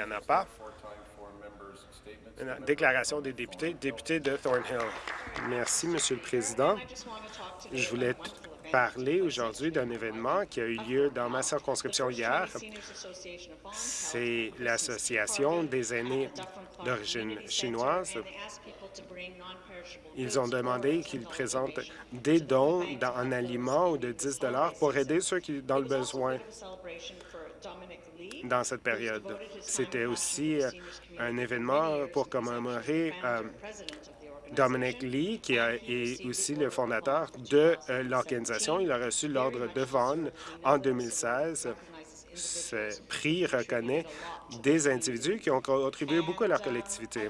Il n'y en a pas. Déclaration des députés. Député de Thornhill. Merci, Monsieur le Président. Je voulais parler aujourd'hui d'un événement qui a eu lieu dans ma circonscription hier. C'est l'Association des aînés d'origine chinoise. Ils ont demandé qu'ils présentent des dons en aliments ou de 10 pour aider ceux qui dans le besoin dans cette période. C'était aussi euh, un événement pour commémorer euh, Dominic Lee, qui est aussi le fondateur de euh, l'organisation. Il a reçu l'ordre de Vaughan en 2016. Ce prix reconnaît des individus qui ont contribué beaucoup à leur collectivité.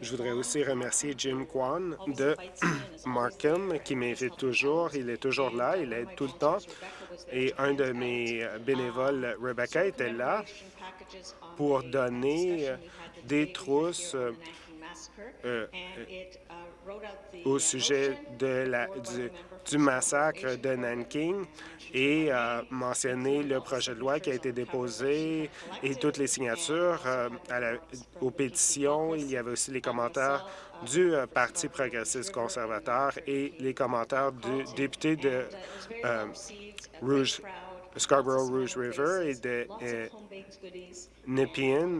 Je voudrais aussi remercier Jim Kwan de Markham, qui m'invite toujours. Il est toujours là, il aide tout le temps. Et un de mes bénévoles, Rebecca, était là pour donner des trousses euh, au sujet de la, du, massacre de Nanking et a mentionné le projet de loi qui a été déposé et toutes les signatures euh, à la, aux pétitions. Il y avait aussi les commentaires du euh, Parti progressiste conservateur et les commentaires du député de Rouge, Scarborough Rouge River et de Nepean.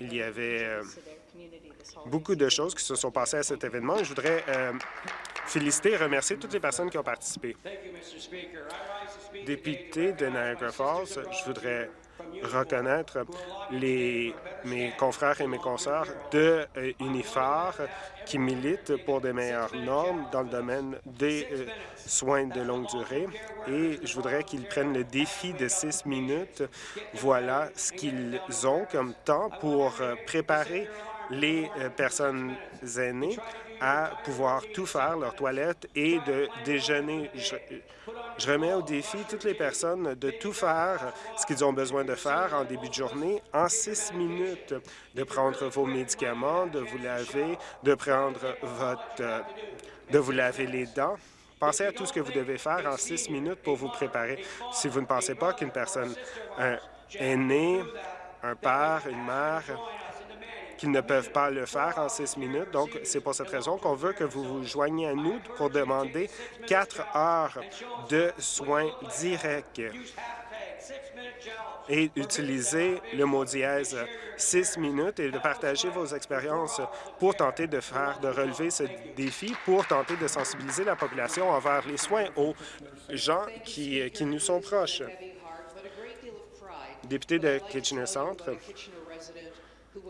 Il y avait beaucoup de choses qui se sont passées à cet événement. Je voudrais euh, féliciter et remercier toutes les personnes qui ont participé. Député de Niagara Falls, je voudrais reconnaître les, mes confrères et mes consoeurs de euh, Unifar qui militent pour des meilleures normes dans le domaine des euh, soins de longue durée. Et je voudrais qu'ils prennent le défi de six minutes. Voilà ce qu'ils ont comme temps pour préparer les euh, personnes aînées à pouvoir tout faire, leur toilette et de déjeuner. Je, remets au défi toutes les personnes de tout faire ce qu'ils ont besoin de faire en début de journée en six minutes, de prendre vos médicaments, de vous laver, de prendre votre... De vous laver les dents. Pensez à tout ce que vous devez faire en six minutes pour vous préparer. Si vous ne pensez pas qu'une personne aînée, un père, une mère, qu'ils ne peuvent pas le faire en six minutes. Donc, c'est pour cette raison qu'on veut que vous vous joigniez à nous pour demander quatre heures de soins directs et utiliser le mot dièse six minutes et de partager vos expériences pour tenter de faire, de relever ce défi, pour tenter de sensibiliser la population envers les soins aux gens qui, qui nous sont proches. Député de Kitchener Centre,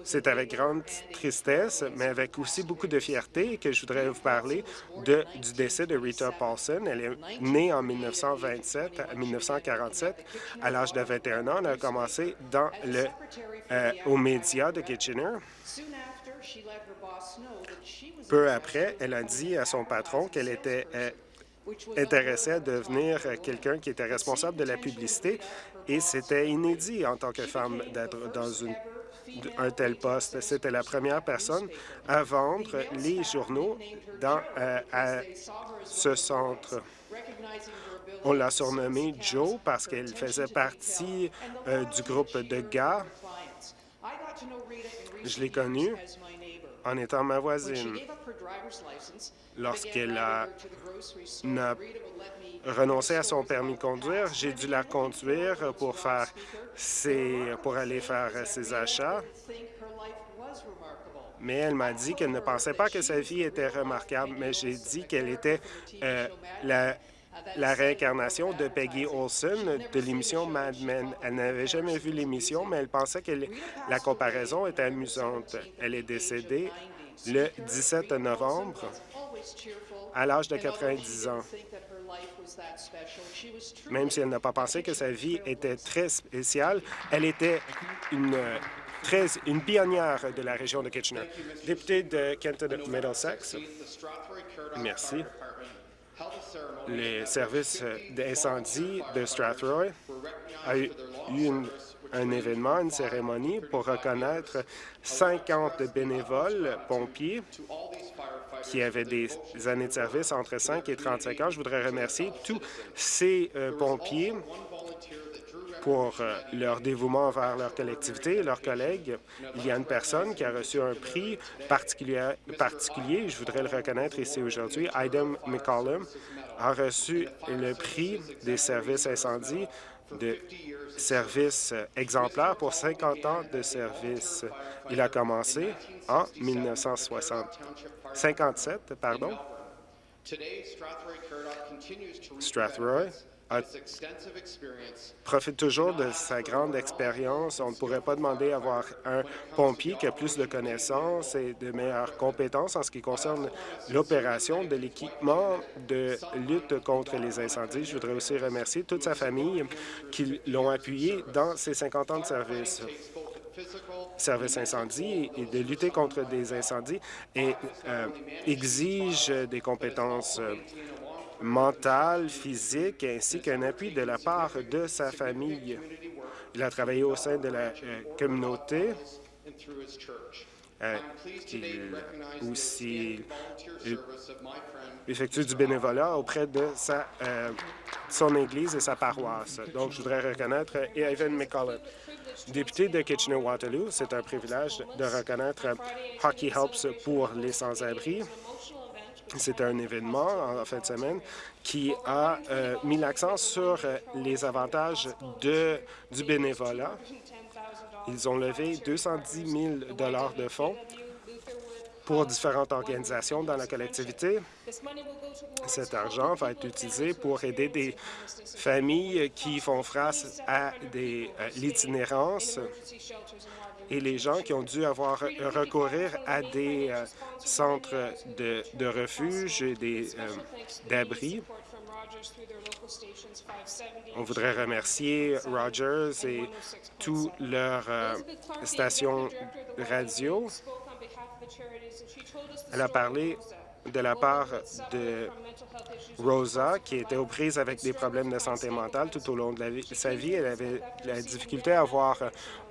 c'est avec grande tristesse, mais avec aussi beaucoup de fierté que je voudrais vous parler du décès de Rita Paulson. Elle est née en 1927 à 1947. À l'âge de 21 ans, elle a commencé dans le, euh, aux médias de Kitchener. Peu après, elle a dit à son patron qu'elle était euh, intéressée à devenir quelqu'un qui était responsable de la publicité et c'était inédit en tant que femme d'être dans une un tel poste. C'était la première personne à vendre les journaux dans euh, à ce centre. On l'a surnommée Joe parce qu'elle faisait partie euh, du groupe de gars. Je l'ai connue en étant ma voisine. Lorsqu'elle a, a renoncé à son permis de conduire, j'ai dû la conduire pour faire pour aller faire ses achats. Mais elle m'a dit qu'elle ne pensait pas que sa vie était remarquable, mais j'ai dit qu'elle était euh, la, la réincarnation de Peggy Olson de l'émission Mad Men. Elle n'avait jamais vu l'émission, mais elle pensait que la comparaison était amusante. Elle est décédée le 17 novembre à l'âge de 90 ans. Même si elle n'a pas pensé que sa vie était très spéciale, elle était une, pionnière de la région de Kitchener. Député de Kenton Middlesex, merci. Les services d'incendie de Strathroy a eu un événement, une cérémonie pour reconnaître 50 bénévoles pompiers qui avaient des années de service entre 5 et 35 ans. Je voudrais remercier tous ces euh, pompiers pour euh, leur dévouement envers leur collectivité et leurs collègues. Il y a une personne qui a reçu un prix particulier, particulier je voudrais le reconnaître ici aujourd'hui. Idem McCollum a reçu le prix des services incendies de services exemplaires pour 50 ans de service. Il a commencé en 1957, pardon. Strathroy profite toujours de sa grande expérience. On ne pourrait pas demander d'avoir un pompier qui a plus de connaissances et de meilleures compétences en ce qui concerne l'opération de l'équipement de lutte contre les incendies. Je voudrais aussi remercier toute sa famille qui l'ont appuyé dans ses 50 ans de service service incendie et de lutter contre des incendies et euh, exige des compétences euh, mentale, physique, ainsi qu'un appui de la part de sa famille. Il a travaillé au sein de la euh, communauté. Euh, il aussi effectue du bénévolat auprès de sa, euh, son Église et sa paroisse. Donc, je voudrais reconnaître Evan McCullough. Député de Kitchener-Waterloo, c'est un privilège de reconnaître Hockey Helps pour les sans-abri. C'est un événement en fin de semaine qui a euh, mis l'accent sur euh, les avantages de, du bénévolat. Ils ont levé 210 000 de fonds pour différentes organisations dans la collectivité. Cet argent va être utilisé pour aider des familles qui font face à des euh, l'itinérance et les gens qui ont dû avoir recourir à des euh, centres de, refuge et des euh. On voudrait remercier Rogers et toutes leurs euh, stations radio. Elle a parlé de la part de Rosa, qui était aux prises avec des problèmes de santé mentale tout au long de sa vie. Elle avait la difficulté à avoir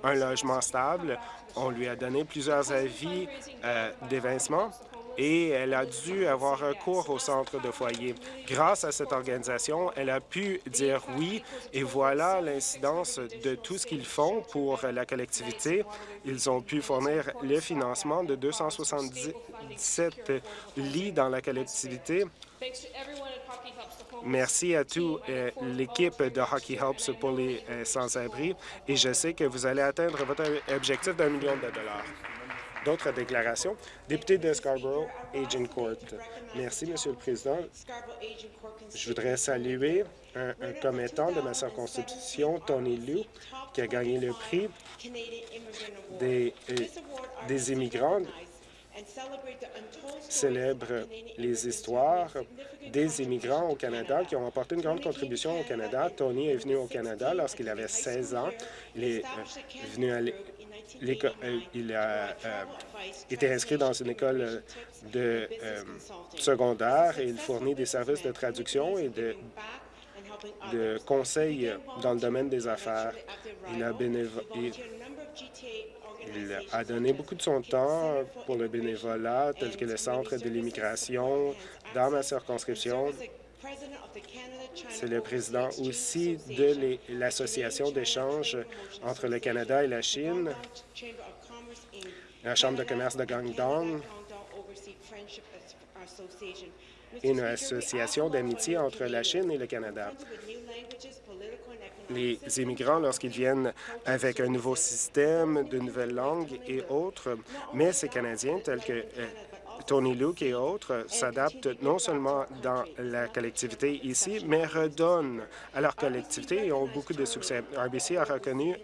un logement stable. On lui a donné plusieurs avis euh, d'évincement et elle a dû avoir recours au centre de foyer. Grâce à cette organisation, elle a pu dire oui, et voilà l'incidence de tout ce qu'ils font pour la collectivité. Ils ont pu fournir le financement de 277 lits dans la collectivité. Merci à toute euh, l'équipe de Hockey Helps pour les euh, sans-abri et je sais que vous allez atteindre votre objectif d'un million de dollars. D'autres déclarations? Député de Scarborough, Agent Court. Merci, Monsieur le Président. Je voudrais saluer un, commettant de ma circonscription, Tony Liu, qui a gagné le prix des, euh, des immigrants célèbre les histoires des immigrants au Canada qui ont apporté une grande contribution au Canada. Tony est venu au Canada lorsqu'il avait 16 ans. Il est euh, venu à euh, il a euh, été inscrit dans une école de secondaire et il fournit des services de traduction et de, de conseils dans le domaine des affaires. Il a, il a donné beaucoup de son temps pour le bénévolat, tel que le Centre de l'immigration dans ma circonscription. C'est le président aussi de l'Association d'échange entre le Canada et la Chine, la Chambre de commerce de Guangdong et une association d'amitié entre la Chine et le Canada les immigrants lorsqu'ils viennent avec un nouveau système, de nouvelles langues et autres, mais ces Canadiens tels que euh, Tony Luke et autres s'adaptent non seulement dans la collectivité ici, mais redonnent à leur collectivité et ont beaucoup de succès. RBC a reconnu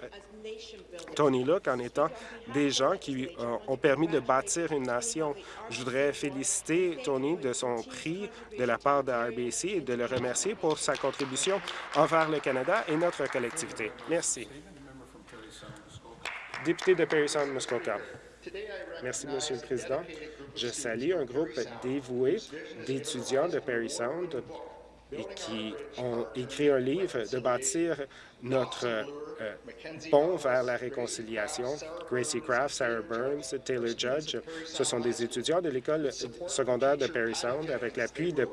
Tony Luke en étant des gens qui ont permis de bâtir une nation. Je voudrais féliciter Tony de son prix de la part de RBC et de le remercier pour sa contribution envers le Canada et notre collectivité. Merci. Député de Perry Sound, Muskoka. Merci, Monsieur le Président. Je salue un groupe dévoué d'étudiants de Perry Sound et qui ont écrit un livre de bâtir notre euh, pont vers la réconciliation. Gracie Craft, Sarah Burns, Taylor Judge, ce sont des étudiants de l'école secondaire de Perry Sound avec l'appui de,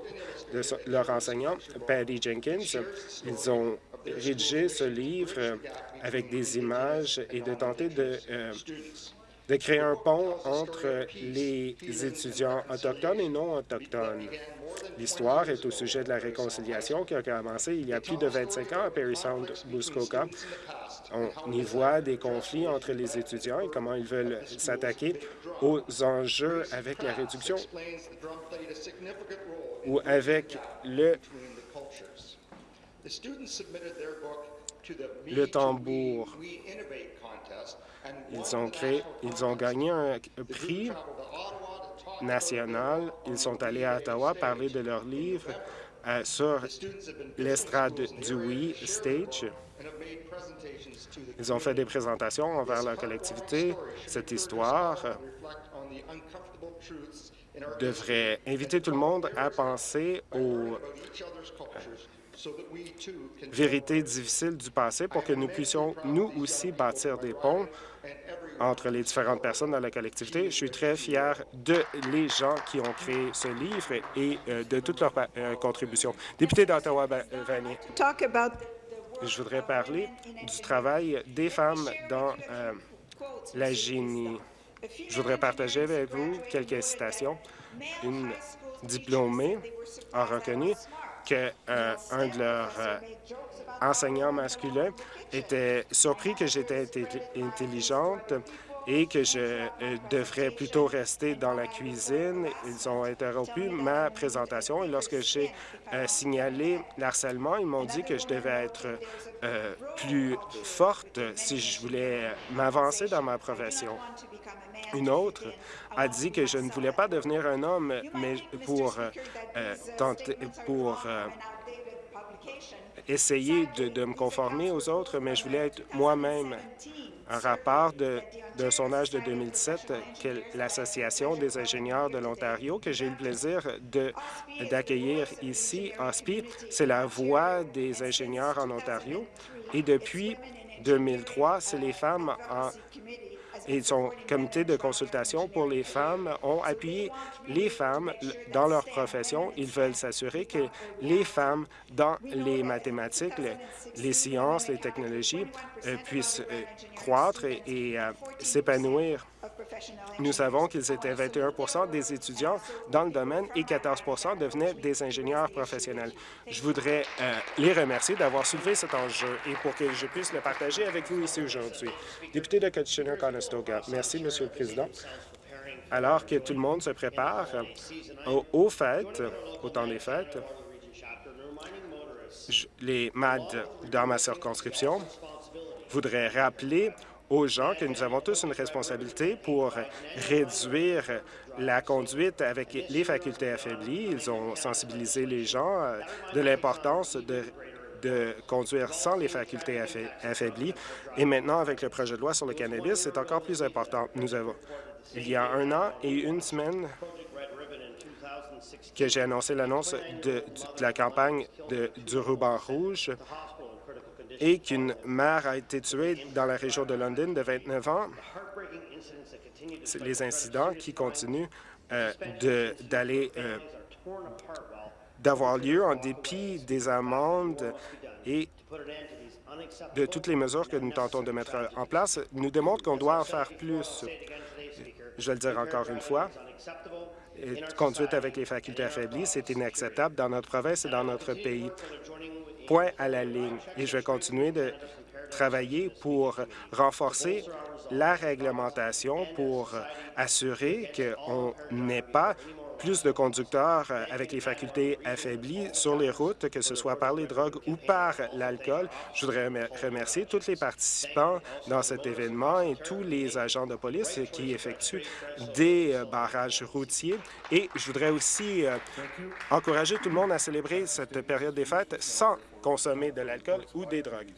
leur enseignant, Paddy Jenkins. Ils ont rédiger ce livre avec des images et de tenter de de créer un pont entre les étudiants autochtones et non autochtones. L'histoire est au sujet de la réconciliation qui a commencé il y a plus de 25 ans à Perry Sound, Muskoka. On y voit des conflits entre les étudiants et comment ils veulent s'attaquer aux enjeux avec la réduction ou avec le, le tambour. Ils ont, créé, ils ont gagné un prix national. Ils sont allés à Ottawa parler de leur livre euh, sur l'estrade du Oui Stage. Ils ont fait des présentations envers la collectivité. Cette histoire devrait inviter tout le monde à penser aux vérités difficiles du passé pour que nous puissions, nous aussi, bâtir des ponts entre les différentes personnes dans la collectivité. Je suis très fier de les gens qui ont créé ce livre et euh, de toutes leurs euh, contributions. Député d'Ottawa-Vanier, je voudrais parler du travail des femmes dans euh, la génie. Je voudrais partager avec vous quelques citations. Une diplômée a reconnu qu'un de leurs enseignants masculins était surpris que j'étais intelligente et que je euh, devrais plutôt rester dans la cuisine. Ils ont interrompu ma présentation et lorsque j'ai euh, signalé l'harcèlement, ils m'ont dit que je devais être euh, plus forte si je voulais m'avancer dans ma profession. Une autre a dit que je ne voulais pas devenir un homme, mais pour essayer de, me conformer aux autres, mais je voulais être moi-même. Un rapport d'un sondage de 2017 que l'Association des ingénieurs de l'Ontario, que j'ai eu le plaisir d'accueillir ici, OSPI, c'est la voix des ingénieurs en Ontario. Et depuis 2003, c'est les femmes en et son comité de consultation pour les femmes ont appuyé les femmes dans leur profession. Ils veulent s'assurer que les femmes dans les mathématiques, les, sciences, les technologies euh, puissent euh, croître et, euh, s'épanouir. Nous savons qu'ils étaient 21% des étudiants dans le domaine et 14% devenaient des ingénieurs professionnels. Je voudrais les remercier d'avoir soulevé cet enjeu et pour que je puisse le partager avec vous ici aujourd'hui. Député de Kitchener-Conestoga, merci, Monsieur le Président. Alors que tout le monde se prépare aux, aux fêtes, au temps des fêtes, les MAD dans ma circonscription voudraient rappeler aux gens que nous avons tous une responsabilité pour réduire la conduite avec les facultés affaiblies. Ils ont sensibilisé les gens euh, de l'importance de conduire sans les facultés affaiblies. Et maintenant, avec le projet de loi sur le cannabis, c'est encore plus important. Nous avons, il y a un an et une semaine, que j'ai annoncé l'annonce de, la campagne du ruban rouge et qu'une mère a été tuée dans la région de London de 29 ans. Les incidents qui continuent euh, d'aller euh, d'avoir lieu en dépit des amendes et de toutes les mesures que nous tentons de mettre en place nous démontrent qu'on doit en faire plus. Je vais le dire encore une fois, conduite avec les facultés affaiblies, c'est inacceptable dans notre province et dans notre pays. Point à la ligne. Et je vais continuer de travailler pour renforcer la réglementation pour assurer qu'on n'ait pas plus de conducteurs euh, avec les facultés affaiblies sur les routes, que ce soit par les drogues ou par l'alcool. Je voudrais remercier tous les participants dans cet événement et tous les agents de police qui effectuent des euh, barrages routiers. Et je voudrais aussi euh, encourager tout le monde à célébrer cette période des fêtes sans consommer de l'alcool ou des drogues.